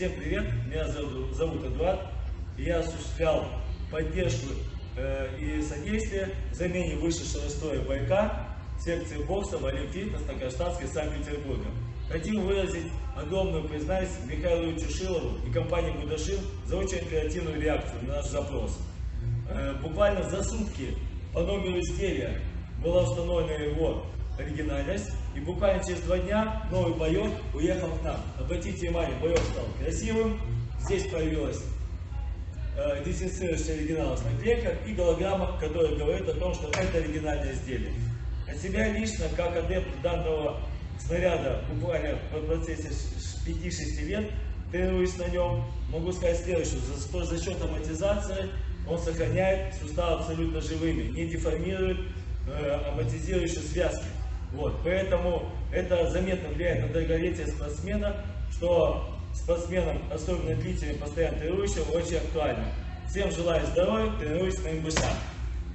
Всем привет, меня зовут, зовут Эдуард. Я осуществлял поддержку э, и содействие замене вышедшего из строя бойка секции бокса в Олимпийском на Кронштадтской Санкт-Петербурга. Хотим выразить огромную признательность Михаилу Чушилову и компании Будашин за очень оперативную реакцию на наш запрос. Э, буквально за сутки по номеру изделия была установлена его оригинальность. И буквально через два дня новый боек уехал к нам. Обратите внимание, боек стал красивым. Здесь появилась э, дезинфицирующая оригиналов наклейка и голограмма, которая говорит о том, что это оригинальное изделие. От себя лично, как адепт данного снаряда, буквально в процессе 5-6 лет, тренируюсь на нем, могу сказать следующее, за, за счет амортизации он сохраняет суставы абсолютно живыми, не деформирует э, амортизирующие связки. Вот, поэтому это заметно влияет на долголетие спортсмена, что спортсменам, особенно длительным, постоянно тренирующим, очень актуально. Всем желаю здоровья, тренируйтесь на МБШ.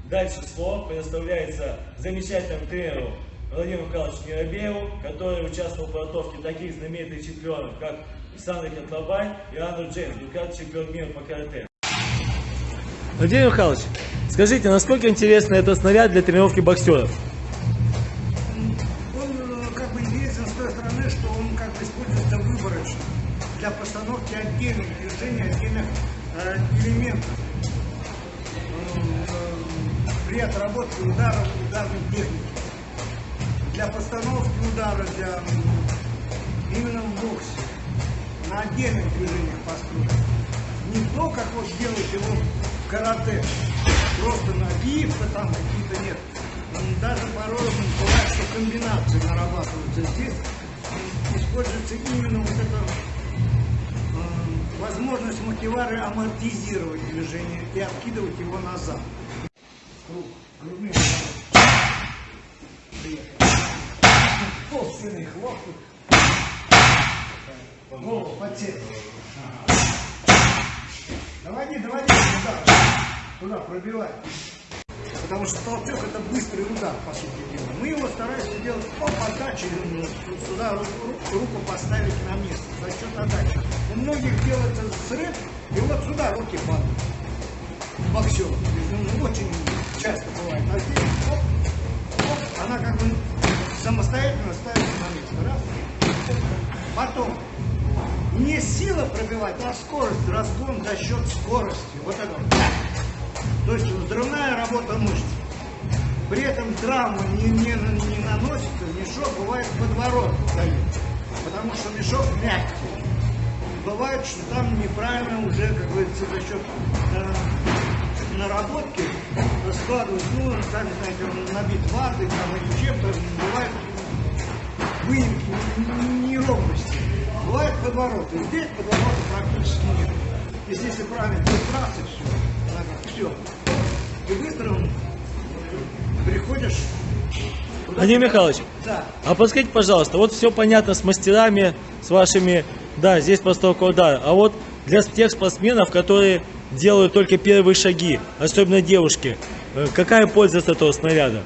Дальше слово предоставляется замечательному тренеру Владимиру Михайловичу Миробееву, который участвовал в подготовке таких знаменитых чемпионов, как Александр Котлобай и Андрей Джеймс, двукратный чемпион мира по карате. Владимир Михайлович, скажите, насколько интересно этот снаряд для тренировки боксеров? Движений, отдельных э, элементов э, при отработке ударов ударной техники. Для постановки удара, для именно в боксе, на отдельных движениях построить. Не то, как вот делать его в карате, просто набивка там какие-то нет. Даже порой бывает, что комбинации нарабатываются здесь используется именно вот это возможность мотивары амортизировать движение и откидывать его назад. Круг, грудные Толстенный хлопок. Голову подсел. Доводи, доводи туда. Туда пробивай. Потому что толчок это быстрый удар, по сути дела. Мы его стараемся делать по подаче, сюда руку поставить на место, за счет отдачи. У многих делается срыв, и вот сюда руки падают. Боксер. Ну, очень часто бывает. А здесь, оп, оп, она как бы самостоятельно ставится на место. Раз. Потом не сила пробивать, а скорость, разгон за счет скорости. Вот это. То есть взрывная работа мышц. При этом травма не, не, не наносится, мешок бывает подворот дает, потому что мешок мягкий. Бывает, что там неправильно уже, как говорится, за счет э, наработки складывают, ну, сами знаете, набит ватой там или чем-то, бывает выемки, неровности. Бывает подвороты. Здесь подворота практически нет. Если, если правильно, то все. Все. И быстро приходишь Владимир Михайлович, да. а подскажите, пожалуйста, вот все понятно с мастерами, с вашими, да, здесь постановка удара, а вот для тех спортсменов, которые делают только первые шаги, особенно девушки, э, какая польза от этого снаряда?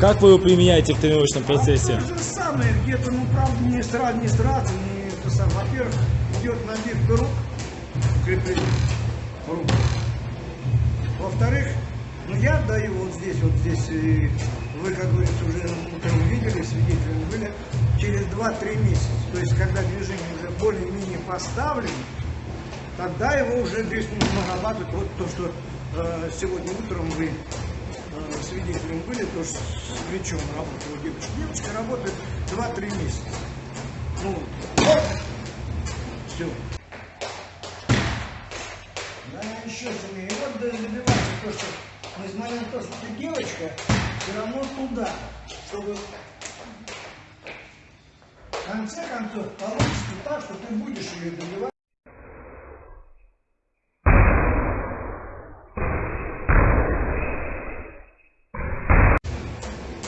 Как вы его применяете в тренировочном процессе? Ну, то же самое, где-то, ну, правда, не сразу, не сразу, не сам. Во-первых, идет набивка рук, крепление рук. Во-вторых, ну я даю вот здесь, вот здесь, и вы, как говорится, уже утром видели, свидетелями были, через 2-3 месяца. То есть, когда движение уже более-менее поставлено, тогда его уже здесь нужно нарабатывать. Вот то, что э, сегодня утром вы э, свидетелем были, то, что с плечом работала девочка. Девочка работает 2-3 месяца. Ну, все. Да, еще сильнее. Вот добиваться то, что несмотря на то, что ты девочка, все равно туда, чтобы в конце концов получится так, что ты будешь ее добивать.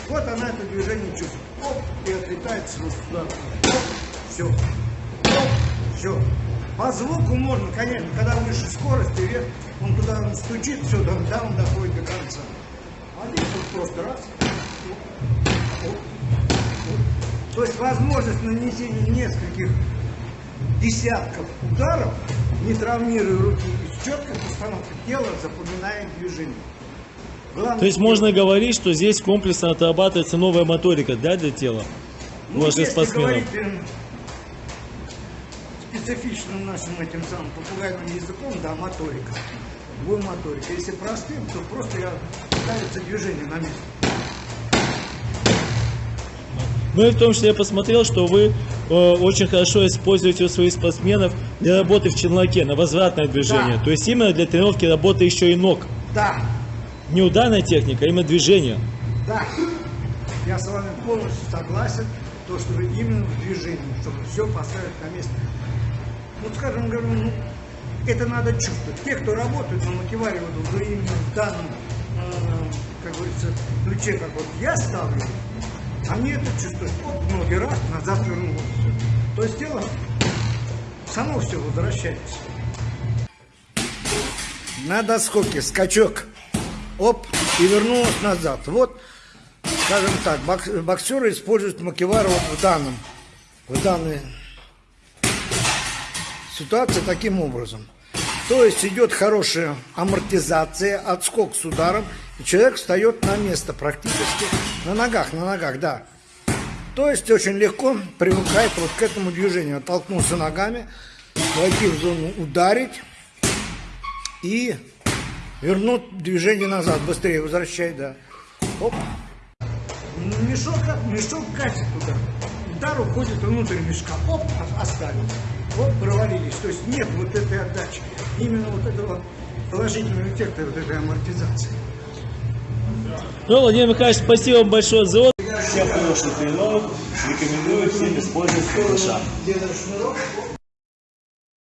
Вот она это движение чувствует. Оп, и отлетает сюда. Оп, все. Оп, все. По звуку можно, конечно, когда выше скорости, вверх, он туда стучит, все, да, он доходит до конца. А здесь вот просто раз. То есть возможность нанесения нескольких десятков ударов, не травмируя руки, и четко постановка тела запоминает движение. Главное, То есть можно говорить, что здесь комплексно отрабатывается новая моторика да, для тела ну, ваших если спортсменов. говорить эм, специфичным нашим этим самым попугайным языком, да, моторика. Двум моторика. Если простым, то просто я ставится движение на место. Ну и в том числе я посмотрел, что вы э, очень хорошо используете у своих спортсменов для работы в челноке, на возвратное движение. Да. То есть именно для тренировки работы еще и ног. Да, Не ударная техника, а именно движение. да. Я с вами полностью согласен, то, что именно в движении, чтобы все поставить на место. Ну, скажем, говорю, ну, это надо чувствовать. Те, кто работают на мотиваре, вот, вот именно в данном, э, как говорится, ключе, как вот я ставлю, они это чувствуют. Вот ноги раз, назад вернулся. То есть тело само все возвращается. На доскоке скачок. Оп, и вернулась назад. Вот, скажем так, бокс- боксеры используют макевар вот в данном, в данной ситуации таким образом. То есть идет хорошая амортизация, отскок с ударом, и человек встает на место практически на ногах, на ногах, да. То есть очень легко привыкает вот к этому движению. Оттолкнулся ногами, войти в зону, ударить и вернуть движение назад, быстрее возвращай, да. Оп. Мешок, мешок катит туда. Удар уходит внутрь мешка. Оп, оставил. Оп, провалились. То есть нет вот этой отдачи. Именно вот этого положительного эффекта, вот этой амортизации. Ну, Владимир Михайлович, спасибо вам большое за отзыв. Всем хороших тренировок. Рекомендую всем использовать оп,